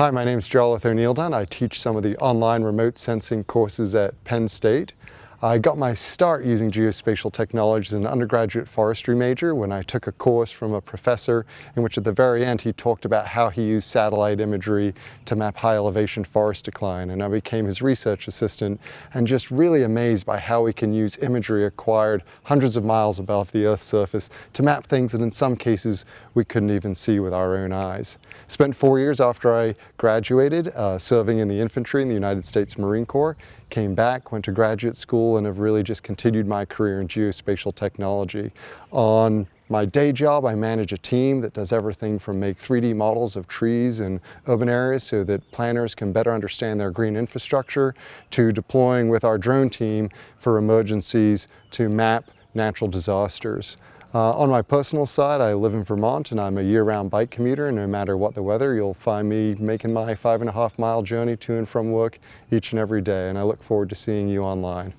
Hi, my name is Jarlath O'Neil I teach some of the online remote sensing courses at Penn State. I got my start using geospatial technology as an undergraduate forestry major when I took a course from a professor in which at the very end he talked about how he used satellite imagery to map high elevation forest decline and I became his research assistant and just really amazed by how we can use imagery acquired hundreds of miles above the Earth's surface to map things that in some cases we couldn't even see with our own eyes. Spent four years after I graduated uh, serving in the infantry in the United States Marine Corps, came back, went to graduate school and have really just continued my career in geospatial technology. On my day job, I manage a team that does everything from make 3D models of trees in urban areas so that planners can better understand their green infrastructure, to deploying with our drone team for emergencies to map natural disasters. Uh, on my personal side, I live in Vermont and I'm a year-round bike commuter and no matter what the weather, you'll find me making my five and a half mile journey to and from work each and every day and I look forward to seeing you online.